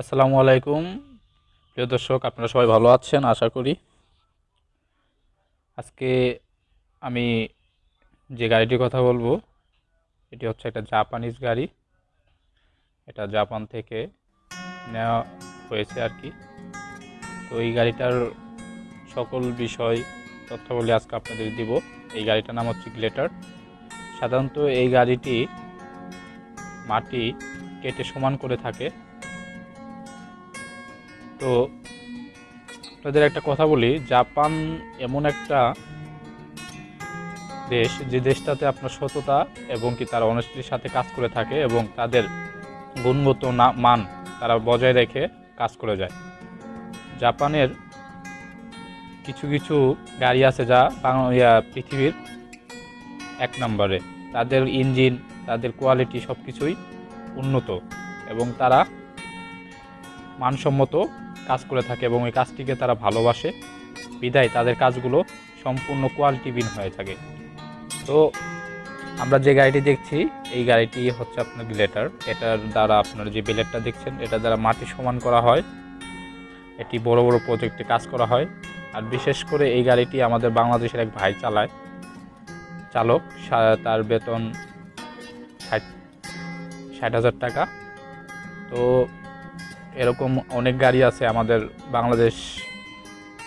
আসসালামু আলাইকুম। প্রিয় দর্শক, আপনারা সবাই ভালো আছেন? আশা করি। আজকে আমি যে গাড়িটির কথা বলব, এটি হচ্ছে একটা জাপানিজ গাড়ি। এটা জাপান থেকে নেওয়া হয়েছে আর কি। তো এই গাড়িটার সকল বিষয়, তথ্যাবলী আজকে আপনাদের দিব। এই গাড়িটার নাম হচ্ছে গ্লেটার। সাধারণত এই গাড়িটি মাটি কেটে সমান করে থাকে। তো আপনাদের একটা কথা বলি, জাপান এমন একটা দেশ যে দেশটাতে আপনার সততা এবং কি তারা অনেস্টির সাথে কাজ করে থাকে এবং তাদের গুণগত মান তারা বজায় রেখে কাজ করে যায়। জাপানের কিছু কিছু গাড়ি আছে যা পৃথিবীর এক নম্বরে। তাদের ইঞ্জিন, তাদের কোয়ালিটি সব কিছুই উন্নত এবং তারা মানসম্মত কাজ করে থাকে এবং এই কাজটিকে তারা ভালোবাসে। বিদায়, তাদের কাজগুলো সম্পূর্ণ কোয়ালিটিবিন হয়ে থাকে। তো আমরা যে গাড়িটি দেখছি, এই গাড়িটি হচ্ছে আপনার গ্লেটার এটার দ্বারা আপনার যে বেলেটটা দেখছেন, এটা দ্বারা মাটি সমান করা হয়। এটি বড় বড় প্রজেক্টে কাজ করা হয়। আর বিশেষ করে এই গাড়িটি আমাদের বাংলাদেশের এক ভাই চালায়। চালক তার বেতন ষাট ষাট হাজার টাকা। তো এরকম অনেক গাড়ি আছে আমাদের বাংলাদেশ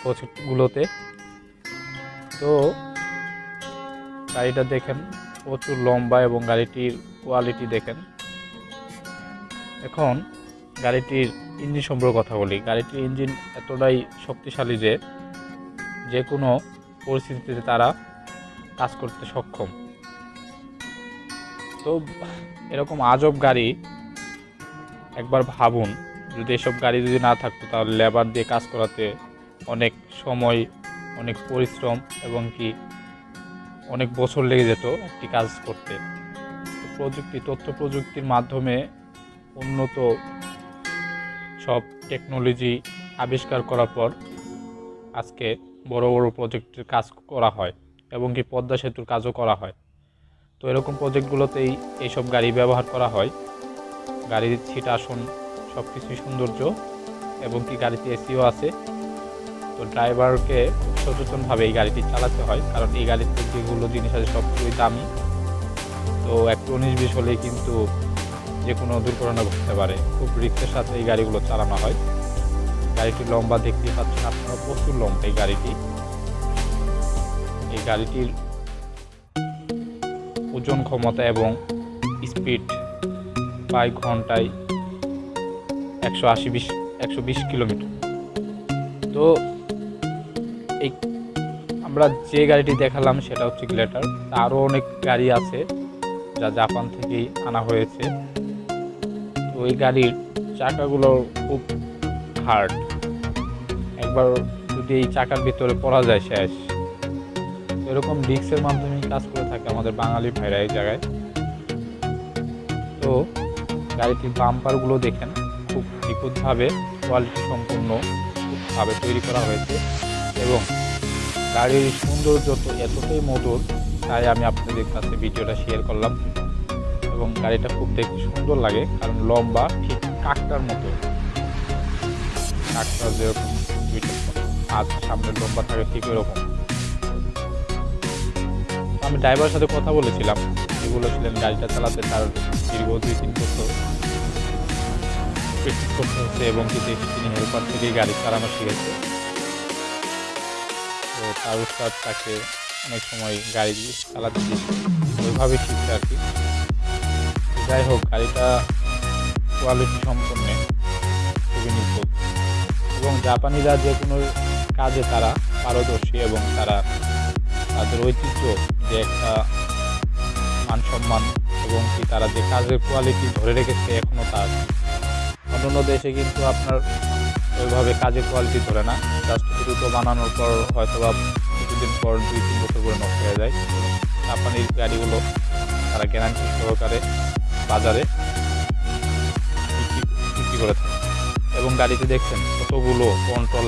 প্রজেক্টগুলোতে। তো গাড়িটা দেখেন, প্রচুর লম্বা এবং গাড়িটির কোয়ালিটি দেখেন। এখন গাড়িটির ইঞ্জিন সম্পর্কে কথা বলি। গাড়িটির ইঞ্জিন এতটাই শক্তিশালী যে যে কোনো পরিস্থিতিতে তারা কাজ করতে সক্ষম। তো এরকম আজব গাড়ি একবার ভাবুন যদি এসব গাড়ি যদি না থাকতো, তাহলে লেবার দিয়ে কাজ করাতে অনেক সময়, অনেক পরিশ্রম এবং কি অনেক বছর লেগে যেত একটি কাজ করতে। প্রযুক্তি, তথ্য প্রযুক্তির মাধ্যমে উন্নত সব টেকনোলজি আবিষ্কার করার পর আজকে বড় বড় প্রজেক্টের কাজ করা হয় এবং কি পদ্মা সেতুর কাজও করা হয়। তো এরকম প্রজেক্টগুলোতেই এইসব গাড়ি ব্যবহার করা হয়। গাড়ির সিট আসন সব কিছুই সৌন্দর্য এবং কি গাড়িতে এসিও আছে। তো ড্রাইভারকে খুব সচেতনভাবে এই গাড়িটি চালাতে হয়, কারণ এই গাড়িতে যেগুলো জিনিস আছে সব কিছুই দামি। তো একটু উনিশ বিশ হলেই কিন্তু যে কোনো দুর্ঘটনা ঘটতে পারে। খুব রিক্সের সাথে এই গাড়িগুলো চালানো হয়। গাড়িটি লম্বা দেখতে পাচ্ছেন আপনারা, প্রচুর লম্বা এই গাড়িটি। এই গাড়িটির ওজন ক্ষমতা এবং স্পিড প্রায় ঘন্টায় একশো আশি বিশ, একশো বিশ কিলোমিটার। তো এই আমরা যে গাড়িটি দেখালাম সেটা হচ্ছে গ্লেটার। আরও অনেক গাড়ি আছে যা জাপান থেকেই আনা হয়েছে। তো ওই গাড়ির চাকাগুলো খুব হার্ড। একবার যদি এই চাকার ভিতরে পড়া যায় শেষ। এরকম ডিস্কের মাধ্যমে কাজ করে থাকে আমাদের বাঙালি ভাইরা এই জায়গায়। তো গাড়িটির বাম্পারগুলো দেখেন। নিখুঁতভাবে কোয়ালিটি সম্পূর্ণ ভাবে তৈরি করা হয়েছে এবং গাড়ির সৌন্দর্য তো এতটাই মধুর, তাই আমি আপনাদের কাছে ভিডিওটা শেয়ার করলাম এবং গাড়িটা খুব দেখতে সুন্দর লাগে, কারণ লম্বা ঠিক কাকটার মতো। কাকটা যেরকম দুইটা হাত সামনে লম্বা থাকে ঠিক ওরকম। আমি ড্রাইভারের সাথে কথা বলেছিলাম তিনি বলেছিলেন গাড়িটা চালাতে তার দীর্ঘ দুই তিন বছর। প্র্যাকটিস করতে হচ্ছে এবং কি দেখি তিনি হেল্পার থেকেই গাড়ি চালানো শিখেছে তো তার উস্তাদ তাকে অনেক সময় গাড়ি চালাতে দিয়েছে। ওইভাবে শিখছে আর কি। যাই হোক, গাড়িটা কোয়ালিটি সম্পন্ন, খুবই নিখুঁত। এবং জাপানিরা যে কোনো কাজে তারা পারদর্শী এবং তারা তাদের ঐতিহ্য যে একটা মান সম্মান এবং কি তারা যে কাজের কোয়ালিটি ধরে রেখেছে এখনও তার অন্যান্য দেশে কিন্তু আপনার ওইভাবে কাজের কোয়ালিটি ধরে না। জাস্ট দ্রুত বানানোর পর হয়তো বা কিছুদিন পর দুই, তিন বছর করে নষ্ট হয়ে যায়। জাপানির গাড়িগুলো তারা গ্যারান্টি সহকারে বাজারে বিক্রি করে থাকে। এবং গাড়িতে দেখছেন কতগুলো কন্ট্রোল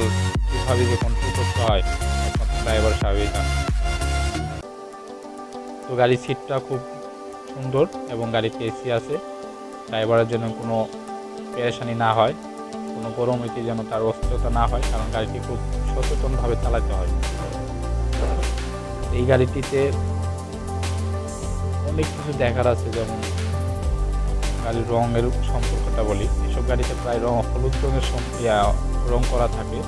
কীভাবে যে কন্ট্রোল করতে হয় ড্রাইভার সাহেবই জানে তো গাড়ির সিটটা খুব সুন্দর এবং গাড়িতে এসি আছে। ড্রাইভারের জন্য কোনো পেরেশানি না হয় কোনো গরমিতে যেন তার অস্থিরতা না হয় কারণ গাড়িটি খুব সচেতনভাবে চালাতে হয়। এই গাড়িটিতে অনেক কিছু দেখার আছে যেমন গাড়ির রঙের সম্পর্কটা বলি। এসব গাড়িতে প্রায় রং হলুদ রঙের সম- ইয়া, রং করা থাকে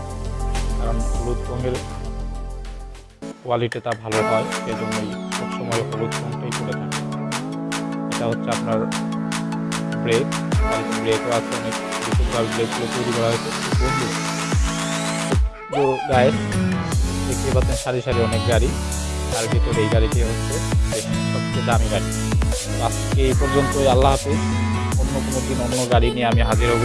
কারণ হলুদ রঙের কোয়ালিটিটা ভালো হয় সেজন্যই সবসময় হলুদ রঙটাই করে থাকে। এটা হচ্ছে আপনার ব্রেক গায়ের দেখতে পাচ্ছেন সারি সারি অনেক গাড়ি তার ভিতরে এই গাড়িটি হচ্ছে সবচেয়ে দামি গাড়ি আজকে এই পর্যন্তই, আল্লাহ হাফিজ। অন্য কোনো দিন অন্য গাড়ি নিয়ে আমি হাজির হব।